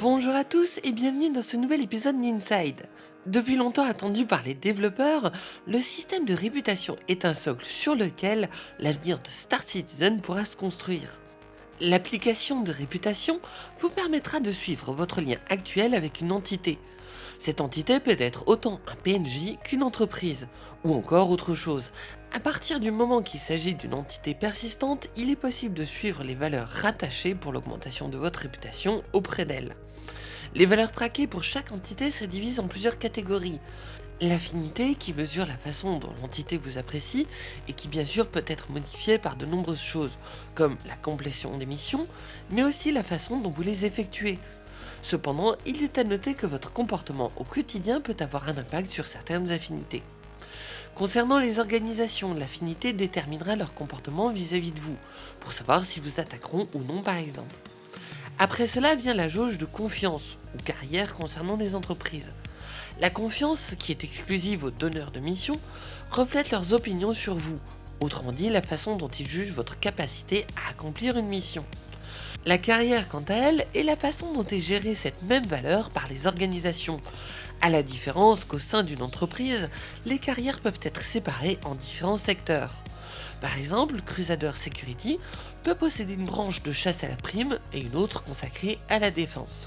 Bonjour à tous et bienvenue dans ce nouvel épisode d'Inside. Depuis longtemps attendu par les développeurs, le système de réputation est un socle sur lequel l'avenir de Star Citizen pourra se construire. L'application de réputation vous permettra de suivre votre lien actuel avec une entité. Cette entité peut être autant un PNJ qu'une entreprise, ou encore autre chose. À partir du moment qu'il s'agit d'une entité persistante, il est possible de suivre les valeurs rattachées pour l'augmentation de votre réputation auprès d'elle. Les valeurs traquées pour chaque entité se divisent en plusieurs catégories. L'affinité qui mesure la façon dont l'entité vous apprécie et qui bien sûr peut être modifiée par de nombreuses choses, comme la complétion des missions, mais aussi la façon dont vous les effectuez. Cependant, il est à noter que votre comportement au quotidien peut avoir un impact sur certaines affinités. Concernant les organisations, l'affinité déterminera leur comportement vis-à-vis -vis de vous, pour savoir si vous attaqueront ou non par exemple. Après cela vient la jauge de confiance ou carrière concernant les entreprises. La confiance, qui est exclusive aux donneurs de mission, reflète leurs opinions sur vous, autrement dit la façon dont ils jugent votre capacité à accomplir une mission. La carrière, quant à elle, est la façon dont est gérée cette même valeur par les organisations, à la différence qu'au sein d'une entreprise, les carrières peuvent être séparées en différents secteurs. Par exemple, Crusader Security peut posséder une branche de chasse à la prime et une autre consacrée à la défense.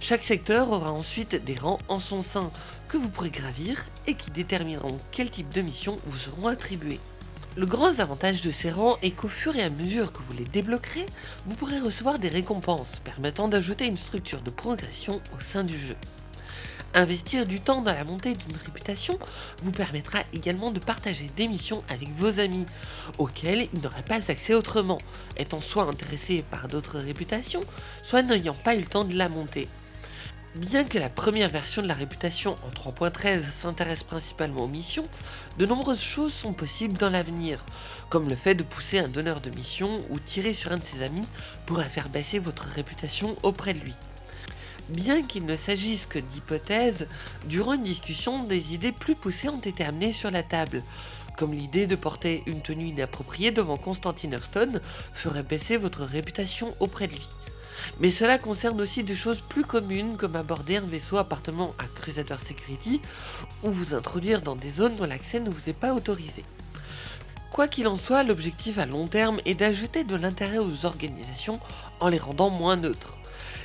Chaque secteur aura ensuite des rangs en son sein que vous pourrez gravir et qui détermineront quel type de mission vous seront attribuées. Le grand avantage de ces rangs est qu'au fur et à mesure que vous les débloquerez, vous pourrez recevoir des récompenses permettant d'ajouter une structure de progression au sein du jeu. Investir du temps dans la montée d'une réputation vous permettra également de partager des missions avec vos amis, auxquels ils n'auraient pas accès autrement, étant soit intéressés par d'autres réputations, soit n'ayant pas eu le temps de la monter. Bien que la première version de la réputation en 3.13 s'intéresse principalement aux missions, de nombreuses choses sont possibles dans l'avenir, comme le fait de pousser un donneur de mission ou tirer sur un de ses amis pourrait faire baisser votre réputation auprès de lui. Bien qu'il ne s'agisse que d'hypothèses, durant une discussion, des idées plus poussées ont été amenées sur la table, comme l'idée de porter une tenue inappropriée devant Constantine Hearthstone ferait baisser votre réputation auprès de lui. Mais cela concerne aussi des choses plus communes comme aborder un vaisseau appartenant à Crusader Security ou vous introduire dans des zones dont l'accès ne vous est pas autorisé. Quoi qu'il en soit, l'objectif à long terme est d'ajouter de l'intérêt aux organisations en les rendant moins neutres.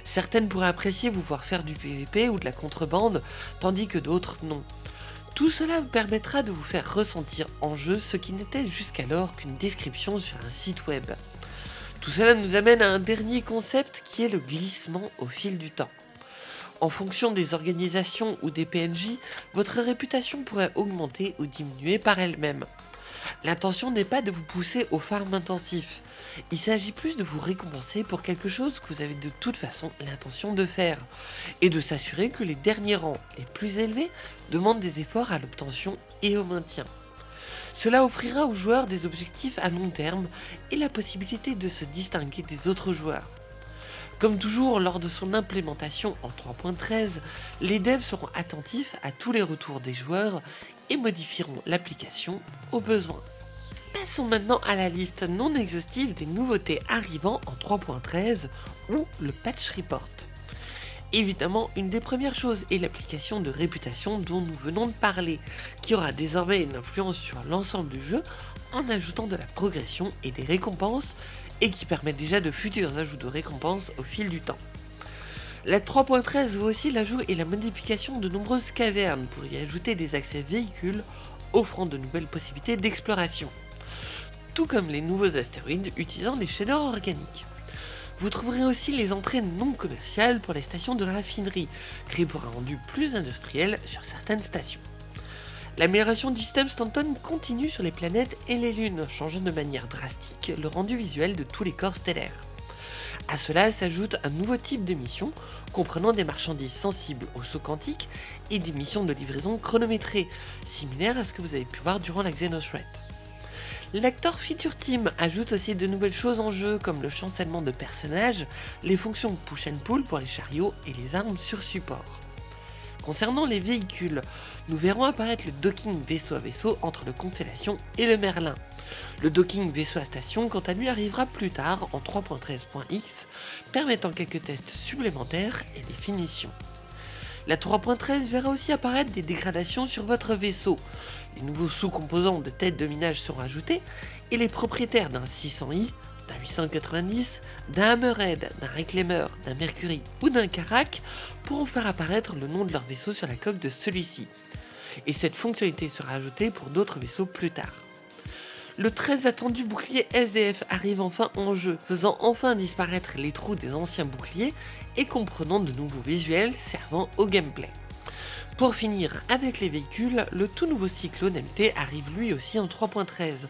Certaines pourraient apprécier vous voir faire du PVP ou de la contrebande, tandis que d'autres non. Tout cela vous permettra de vous faire ressentir en jeu ce qui n'était jusqu'alors qu'une description sur un site web. Tout cela nous amène à un dernier concept qui est le glissement au fil du temps. En fonction des organisations ou des PNJ, votre réputation pourrait augmenter ou diminuer par elle-même. L'intention n'est pas de vous pousser au farm intensif, il s'agit plus de vous récompenser pour quelque chose que vous avez de toute façon l'intention de faire, et de s'assurer que les derniers rangs les plus élevés demandent des efforts à l'obtention et au maintien. Cela offrira aux joueurs des objectifs à long terme et la possibilité de se distinguer des autres joueurs. Comme toujours lors de son implémentation en 3.13, les devs seront attentifs à tous les retours des joueurs et modifieront l'application au besoin. Passons maintenant à la liste non exhaustive des nouveautés arrivant en 3.13 ou le patch report. Évidemment, une des premières choses est l'application de réputation dont nous venons de parler, qui aura désormais une influence sur l'ensemble du jeu en ajoutant de la progression et des récompenses, et qui permet déjà de futurs ajouts de récompenses au fil du temps. La 3.13 voit aussi l'ajout et la modification de nombreuses cavernes pour y ajouter des accès véhicules offrant de nouvelles possibilités d'exploration tout comme les nouveaux astéroïdes utilisant des shaders organiques. Vous trouverez aussi les entrées non commerciales pour les stations de raffinerie, créées pour un rendu plus industriel sur certaines stations. L'amélioration du système Stanton continue sur les planètes et les lunes, changeant de manière drastique le rendu visuel de tous les corps stellaires. A cela s'ajoute un nouveau type de mission, comprenant des marchandises sensibles au saut quantique et des missions de livraison chronométrées, similaires à ce que vous avez pu voir durant la Xenothreat. L'acteur Feature Team ajoute aussi de nouvelles choses en jeu comme le chancellement de personnages, les fonctions push and pull pour les chariots et les armes sur support. Concernant les véhicules, nous verrons apparaître le docking vaisseau à vaisseau entre le Constellation et le Merlin. Le docking vaisseau à station quant à lui arrivera plus tard en 3.13.x, permettant quelques tests supplémentaires et des finitions. La 3.13 verra aussi apparaître des dégradations sur votre vaisseau. Les nouveaux sous-composants de tête de minage seront ajoutés et les propriétaires d'un 600i, d'un 890, d'un Hammerhead, d'un Reclaimer, d'un Mercury ou d'un Karak pourront faire apparaître le nom de leur vaisseau sur la coque de celui-ci. Et cette fonctionnalité sera ajoutée pour d'autres vaisseaux plus tard. Le très attendu bouclier SDF arrive enfin en jeu, faisant enfin disparaître les trous des anciens boucliers et comprenant de nouveaux visuels servant au gameplay. Pour finir avec les véhicules, le tout nouveau Cyclone MT arrive lui aussi en 3.13,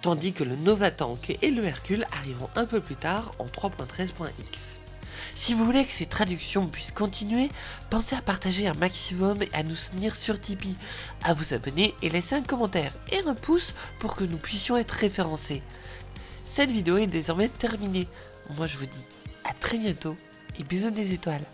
tandis que le Nova Tank et le Hercule arriveront un peu plus tard en 3.13.x. Si vous voulez que ces traductions puissent continuer, pensez à partager un maximum et à nous soutenir sur Tipeee, à vous abonner et laisser un commentaire et un pouce pour que nous puissions être référencés. Cette vidéo est désormais terminée. Moi je vous dis à très bientôt et bisous des étoiles.